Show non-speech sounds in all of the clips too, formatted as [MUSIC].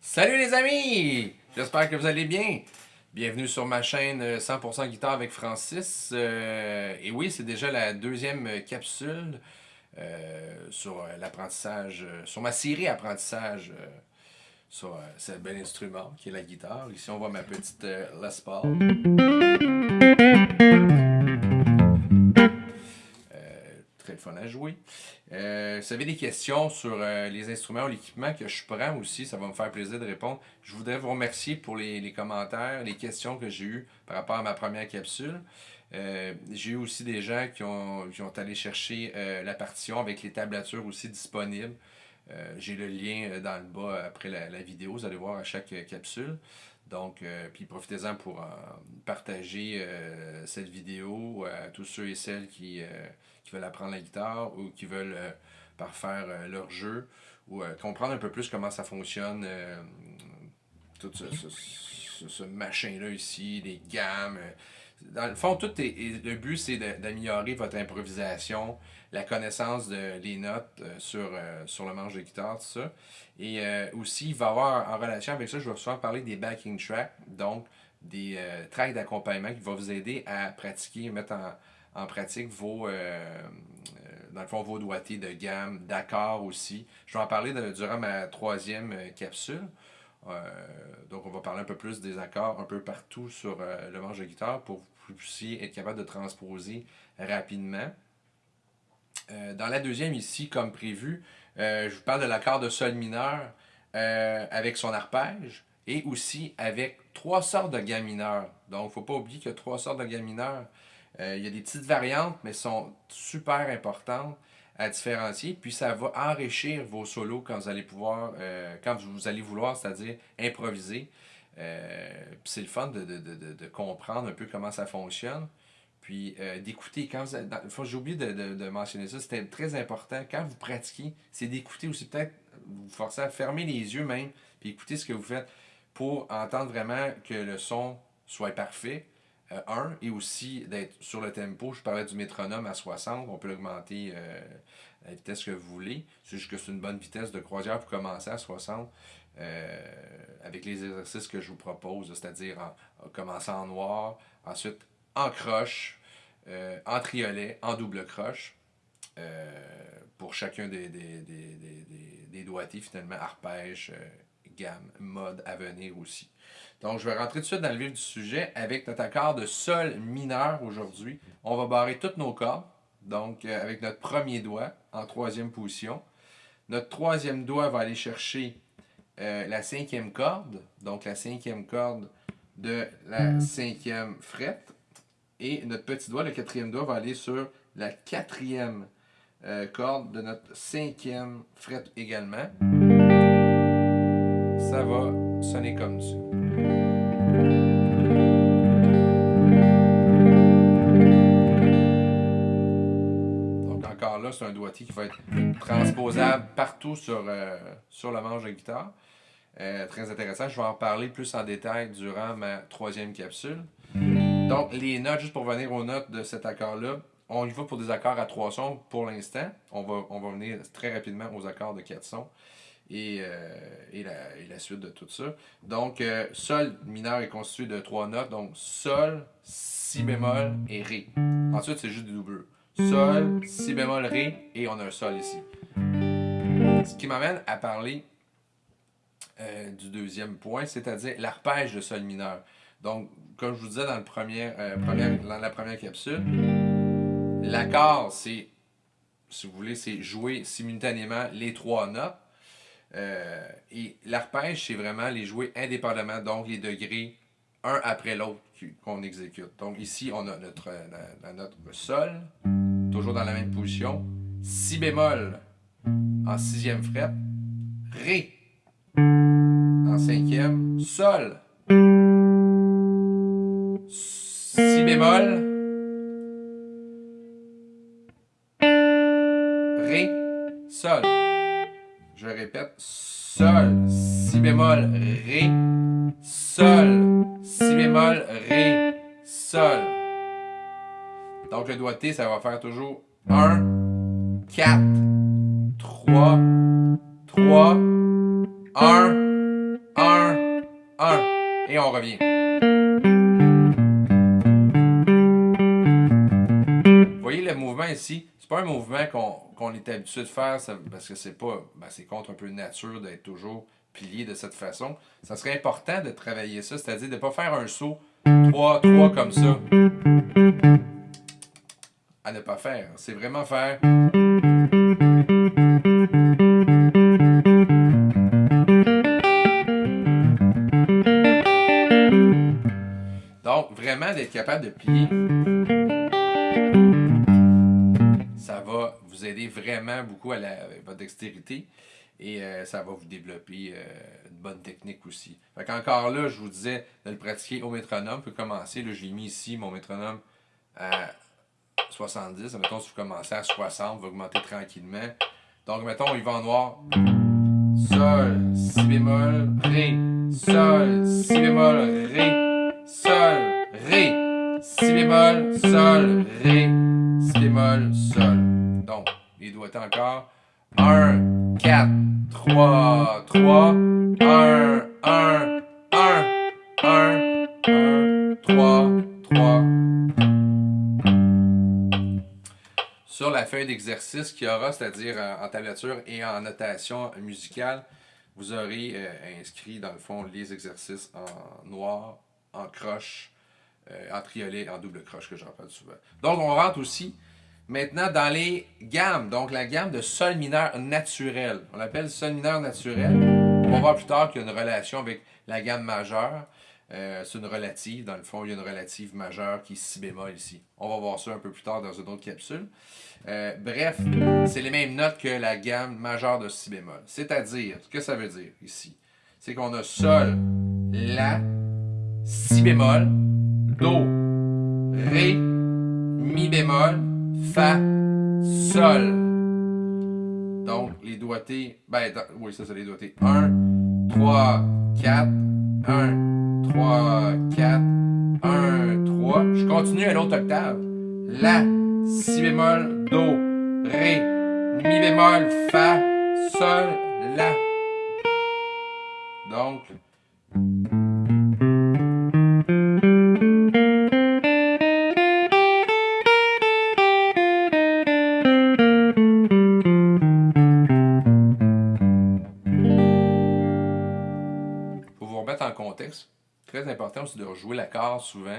Salut les amis! J'espère que vous allez bien. Bienvenue sur ma chaîne 100% euh, guitare avec Francis. Euh, et oui, c'est déjà la deuxième capsule euh, sur l'apprentissage, sur ma série apprentissage sur ce bel instrument qui est la guitare. Ici, on voit ma petite Les Paul. À jouer. Euh, si vous avez des questions sur euh, les instruments ou l'équipement que je prends aussi, ça va me faire plaisir de répondre. Je voudrais vous remercier pour les, commentaires, les questions que j'ai eues par rapport à ma première capsule. Euh, j'ai eu aussi des gens qui ont, qui ont allé chercher la partition avec les tablatures aussi disponibles. j'ai le lien dans le bas après la, vidéo, vous allez voir à chaque capsule. Donc, puis profitez-en pour partager cette vidéo à tous ceux et celles qui veulent apprendre la guitare ou qui veulent euh, parfaire euh, leur jeu ou euh, comprendre un peu plus comment ça fonctionne, tout ce, machin-là ici, les gammes. Dans le fond, tout le but, c'est d'améliorer votre improvisation, la connaissance des notes sur, sur le manche de guitare, tout ça. Et aussi, il va y avoir, en relation avec ça, je vais souvent parler des backing tracks, donc des tracks d'accompagnement qui vont vous aider à pratiquer, mettre en, en pratique vos, euh, euh, dans le fond, vos doigtés de gamme, d'accords aussi. Je vais en parler durant ma troisième euh, capsule. Donc, on va parler un peu plus des accords un peu partout sur le manche de guitare pour que vous puissiez être capable de transposer rapidement. dans la deuxième ici, comme prévu, je vous parle de l'accord de sol mineur avec son arpège et aussi avec trois sortes de gammes mineures. Donc, il ne faut pas oublier qu'il y a trois sortes de gammes mineures. Euh, il y a des petites variantes, mais sont super importantes à différencier. Puis ça va enrichir vos solos quand vous allez pouvoir, euh, quand vous allez vouloir, c'est-à-dire improviser. Euh, c'est le fun de, comprendre un peu comment ça fonctionne. Puis d'écouter, quand j'ai oublié de, mentionner ça, c'était très important. Quand vous pratiquez, c'est d'écouter aussi, peut-être vous forcer à fermer les yeux même, puis écouter ce que vous faites pour entendre vraiment que le son soit parfait, euh, un, et aussi d'être sur le tempo. Je parlais du métronome à 60, on peut augmenter euh, la vitesse que vous voulez. C'est juste que c'est une bonne vitesse de croisière pour commencer à 60. Euh, avec les exercices que je vous propose, c'est-à-dire en, commençant en noir, ensuite en croche, en triolet, en double croche, pour chacun des, des, des, des, doigtés, finalement, arpège, gamme, mode à venir aussi. Donc, je vais rentrer tout de suite dans le vif du sujet avec notre accord de sol mineur aujourd'hui. On va barrer toutes nos cordes, donc euh, avec notre premier doigt en troisième position. Notre troisième doigt va aller chercher euh, la cinquième corde, donc la cinquième corde de la cinquième fret. Et notre petit doigt, le quatrième doigt, va aller sur la quatrième euh, corde de notre cinquième fret également ça va sonner comme ça. Donc encore là, c'est un doigté qui va être transposable partout sur, euh, sur le manche de guitare. Euh, très intéressant. Je vais en parler plus en détail durant ma troisième capsule. Donc, les notes, juste pour venir aux notes de cet accord-là, on y va pour des accords à trois sons pour l'instant. On va, on va venir très rapidement aux accords de quatre sons et, euh, et, la, et, la, suite de tout ça. Donc, euh, Sol mineur est constitué de trois notes, donc Sol, Si bémol et Ré. Ensuite, c'est juste du double. Sol, Si bémol, Ré, et on a un Sol ici. Ce qui m'amène à parler euh, du deuxième point, c'est-à-dire l'arpège de Sol mineur. Donc, comme je vous disais dans, le dans la première capsule, l'accord, c'est, si vous voulez, c'est jouer simultanément les trois notes. Euh, et l'arpège, c'est vraiment les jouer indépendamment, donc les degrés un après l'autre qu'on exécute. Donc ici, on a notre, euh, notre sol, toujours dans la même position, si bémol en sixième fret, ré en cinquième, sol, si bémol, ré, sol. Je répète, Sol, Si bémol, Ré, Sol, Si bémol, Ré, Sol. Donc le doigté, ça va faire toujours 1, 4, 3, 3, 1, 1, 1. Et on revient. Voyez le mouvement ici? C'est pas un mouvement qu'on est habitué de faire parce que c'est pas. Ben, c'est contre un peu nature d'être toujours plié de cette façon. Ça serait important de travailler ça, c'est-à-dire de ne pas faire un saut 3, 3 comme ça. À ne pas faire. C'est vraiment faire. Donc, vraiment d'être capable de plier. Vraiment beaucoup à, votre dextérité et euh, ça va vous développer euh, une bonne technique aussi. Fait Encore là, je vous disais de le pratiquer au métronome. Vous pouvez commencer. Là, je l'ai mis ici, mon métronome, à 70. Mettons, si vous commencez à 60, vous va augmenter tranquillement. Donc, mettons, il va en noir. Sol, Si bémol, Ré. Sol, Si bémol, Ré. Sol, Ré. Si bémol, Sol, Ré. Si bémol, Sol. Donc, les doigts encore. 1, 4, 3, 3, 1, 1, 1, 1, 1, 3, 3. Sur la feuille d'exercice qu'il y aura, c'est-à-dire en tablature et en notation musicale, vous aurez euh, inscrit dans le fond les exercices en noir, en croche, euh, en triolet, en double croche que j'en parle souvent. Donc on rentre aussi Maintenant, dans les gammes, donc la gamme de sol mineur naturel. On l'appelle sol mineur naturel. On va voir plus tard qu'il y a une relation avec la gamme majeure. Euh, c'est une relative, dans le fond, il y a une relative majeure qui est si bémol ici. On va voir ça un peu plus tard dans une autre capsule. Euh, bref, c'est les mêmes notes que la gamme majeure de si bémol. C'est-à-dire, ce que ça veut dire ici, c'est qu'on a sol, la, si bémol, do, ré, mi bémol, Fa, Sol. Donc, les doigtés, ben, oui, ça c'est les doigtés. 1, 3, 4, 1, 3, 4, 1, 3. Je continue à l'autre octave. La, Si bémol, Do, Ré, Mi bémol, Fa, Sol, La. Donc, très important aussi de rejouer l'accord souvent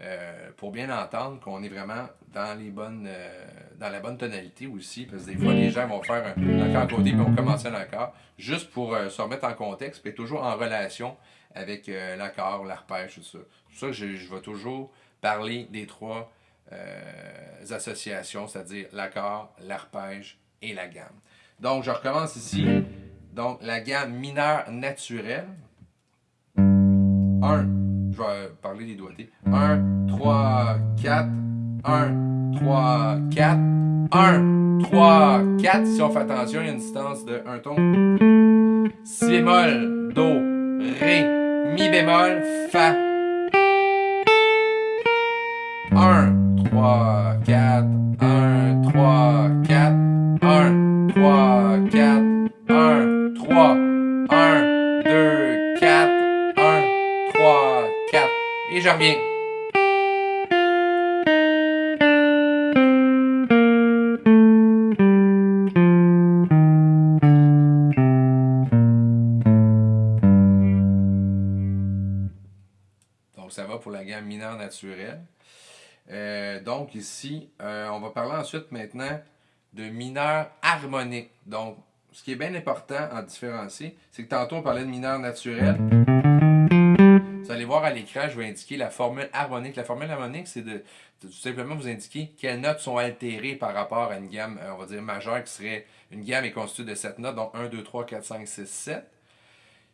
euh, pour bien entendre qu'on est vraiment dans les bonnes euh, dans la bonne tonalité aussi. Parce que des fois, les gens vont faire un, accord codé et vont commencer un accord juste pour euh, se remettre en contexte et toujours en relation avec l'accord, l'arpège, tout ça. C'est pour ça que je, je, vais toujours parler des trois associations, c'est-à-dire l'accord, l'arpège et la gamme. Donc, je recommence ici. Donc, la gamme mineure naturelle, 1, je vais parler des doigtés. 1, 3, 4, 1, 3, 4, 1, 3, 4. Si on fait attention, il y a une distance de 1 ton. Si bémol, Do, Ré, Mi bémol, Fa. 1, 3, 4, 1, 3, 4, 1, 3, 4, 1, 3, Donc ça va pour la gamme mineure naturelle. Euh, donc ici, euh, on va parler ensuite maintenant de mineur harmonique. Donc, ce qui est bien important en différencier, c'est que tantôt on parlait de mineur naturel. Allez voir à l'écran, je vais indiquer la formule harmonique. La formule harmonique, c'est de, tout simplement vous indiquer quelles notes sont altérées par rapport à une gamme, euh, on va dire majeure, qui serait une gamme est constituée de 7 notes, donc 1, 2, 3, 4, 5, 6, 7.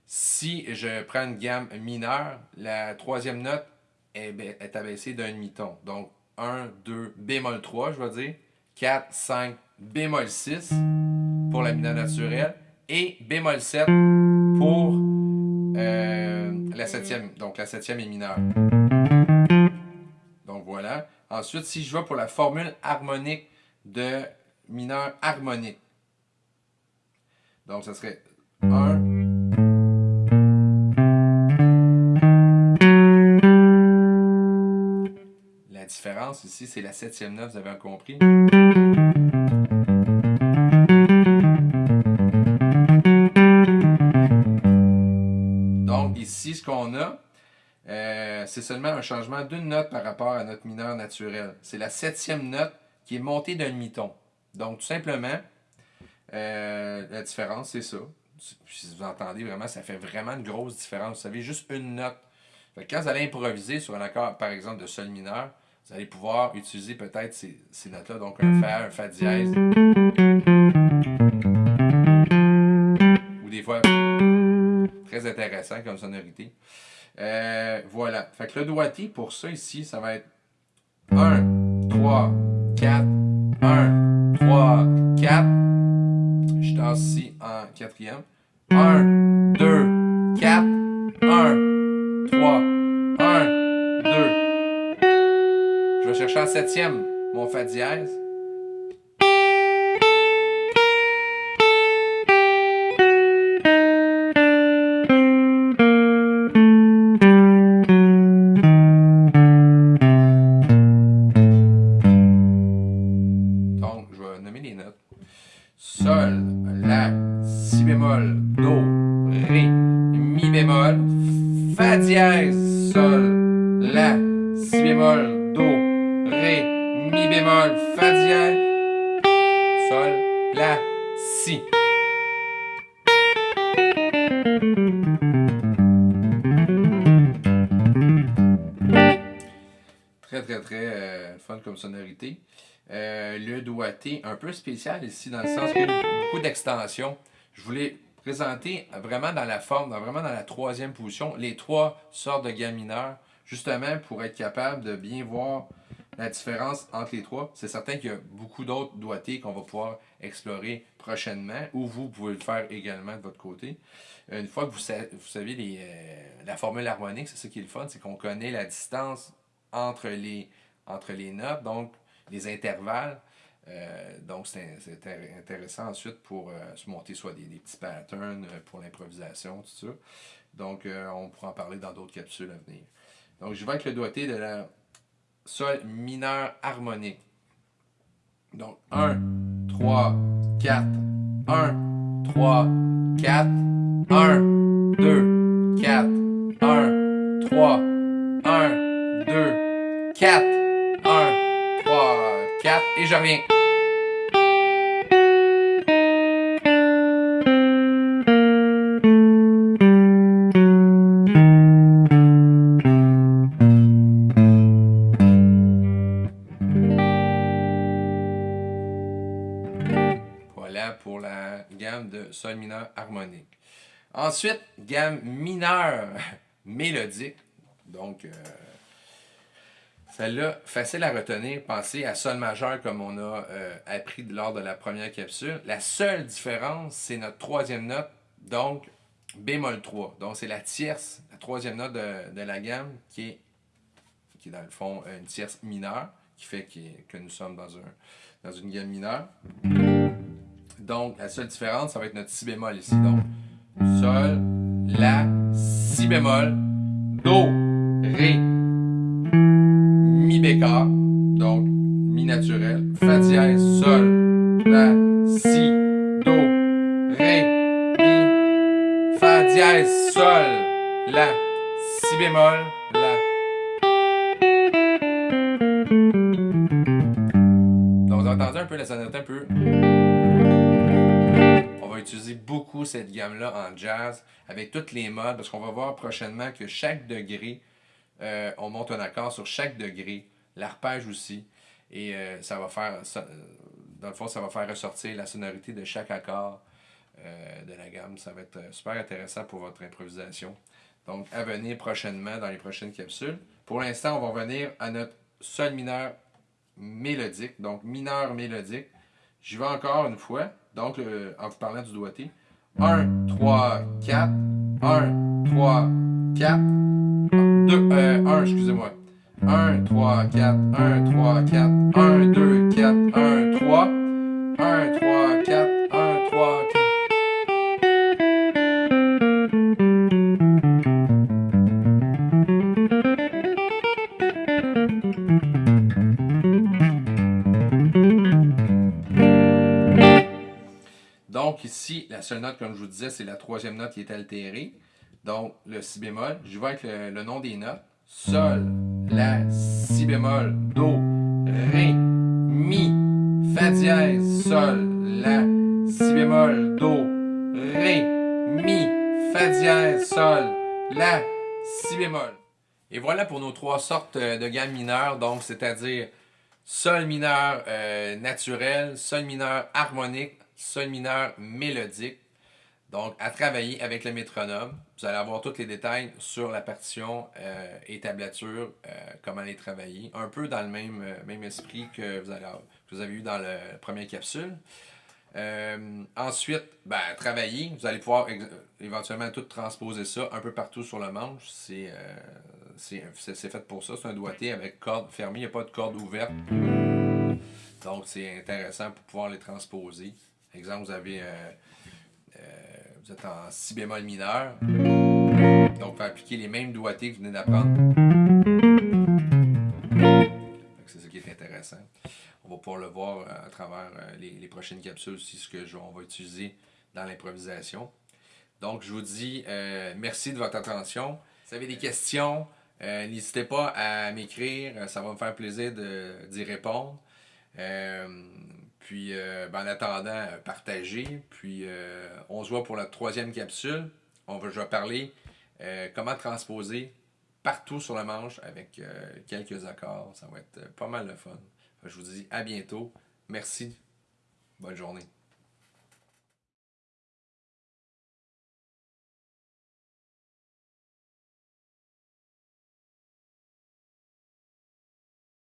Si je prends une gamme mineure, la troisième note est, abaissée d'un demi-ton. Donc 1, 2, bémol 3, je vais dire. 4, 5, bémol 6. pour la mineur naturelle et bémol 7 pour euh, la septième. Donc la septième est mineure. Donc voilà. Ensuite, si je vais pour la formule harmonique de mineur harmonique. Donc ça serait 1. La différence ici, c'est la septième note, vous avez compris? Euh, c'est seulement un changement d'une note par rapport à notre mineur naturel. C'est la septième note qui est montée d'un demi-ton. Donc, tout simplement, euh, la différence, c'est ça. Si vous entendez vraiment, ça fait vraiment une grosse différence. Vous savez, juste une note. quand vous allez improviser sur un accord, par exemple, de sol mineur, vous allez pouvoir utiliser peut-être ces, ces notes-là, donc un Fa, un Fa dièse. Ou des fois, Très intéressant comme sonorité. Euh, voilà. Fait que le doigté, pour ça ici, ça va être 1, 3, 4, 1, 3, 4. Je tasse ici en quatrième. 1, 2, 4, 1, 3, 1, 2. Je vais chercher en septième mon Fa dièse. Sonorité. Euh, le doigté, un peu spécial ici, dans le sens qu'il y a beaucoup d'extensions. Je voulais présenter vraiment dans la forme, vraiment dans la troisième position, les trois sortes de gammes mineures, justement pour être capable de bien voir la différence entre les trois. C'est certain qu'il y a beaucoup d'autres doigtés qu'on va pouvoir explorer prochainement, ou vous pouvez le faire également de votre côté. Une fois que vous, savez, les, euh, la formule harmonique, c'est ça qui est le fun, c'est qu'on connaît la distance entre les entre les notes, donc les intervalles. Euh, donc, c'est intéressant ensuite pour euh, se monter soit des, petits patterns pour l'improvisation, tout ça. Donc, on pourra en parler dans d'autres capsules à venir. Donc, je vais avec le doigté de la sol mineur harmonique. Donc, 1, 3, 4, 1, 3, 4, 1, 2, 4, 1, 3, 1, 2, 4. 4 et je reviens. Ensuite, gamme mineure [LAUGHS] mélodique. Donc, euh, celle-là, facile à retenir, pensez à Sol majeur comme on a euh, appris lors de la première capsule. La seule différence, c'est notre troisième note, donc bémol 3. Donc c'est la tierce, la troisième note de, la gamme qui est, qui dans le fond une tierce mineure, qui fait que nous sommes dans, un, dans une gamme mineure. Donc la seule différence, ça va être notre si bémol ici. Donc La, Si bémol, Do, Ré, mi bécard, donc mi naturel, fa dièse, sol, la, si, do, ré, mi, fa dièse, sol, la, si bémol, la. Donc vous entendu un peu la sonorité un peu. Utiliser beaucoup cette gamme-là en jazz avec toutes les modes parce qu'on va voir prochainement que chaque degré euh, on monte un accord sur chaque degré, l'arpège aussi, et euh, ça va faire, euh, dans le fond, ça va faire ressortir la sonorité de chaque accord de la gamme. Ça va être super intéressant pour votre improvisation. Donc, à venir prochainement dans les prochaines capsules. Pour l'instant, on va revenir à notre sol mineur mélodique, donc mineur mélodique. J'y vais encore une fois. Donc, en vous parlant du doigté. 1, 3, 4. 1, 3, 4. 2, 1, excusez-moi. 1, 3, 4, 1, 3, 4, 1, 2, 4, 1, 3, la seule note, comme je vous disais, c'est la troisième note qui est altérée. Donc le si bémol. Je vais avec le nom des notes. Sol, La, Si bémol, Do, Ré, Mi, Fa dièse, Sol, La, Si bémol, Do, Ré, Mi, Fa dièse, Sol, La, Si bémol. Et voilà pour nos trois sortes euh, de gammes mineures, donc c'est-à-dire Sol mineur euh, naturel, Sol mineur harmonique, Sol mineur mélodique. Donc, à travailler avec le métronome. Vous allez avoir tous les détails sur la partition euh, et tablature, euh, comment les travailler. Un peu dans le même, euh, esprit que vous, vous avez eu dans la première capsule. ensuite, ben, travailler. Vous allez pouvoir éventuellement tout transposer ça un peu partout sur le manche. C'est fait pour ça. C'est un doigté avec corde fermée. Il n'y a pas de corde ouverte. Donc, c'est intéressant pour pouvoir les transposer. Exemple, vous avez vous êtes en si bémol mineur. Donc, vous appliquer les mêmes doigtés que vous venez d'apprendre. C'est ça qui est intéressant. On va pouvoir le voir euh, à travers euh, les, prochaines capsules aussi, ce que on va utiliser dans l'improvisation. Donc, je vous dis euh, merci de votre attention. Si vous avez des questions, n'hésitez pas à m'écrire. Ça va me faire plaisir d'y répondre. Puis, euh, ben, en attendant, euh, partagez. Puis, euh, on se voit pour la troisième capsule. On va, je vais parler comment transposer partout sur la manche avec quelques accords. Ça va être pas mal de fun. Je vous dis à bientôt. Merci. Bonne journée.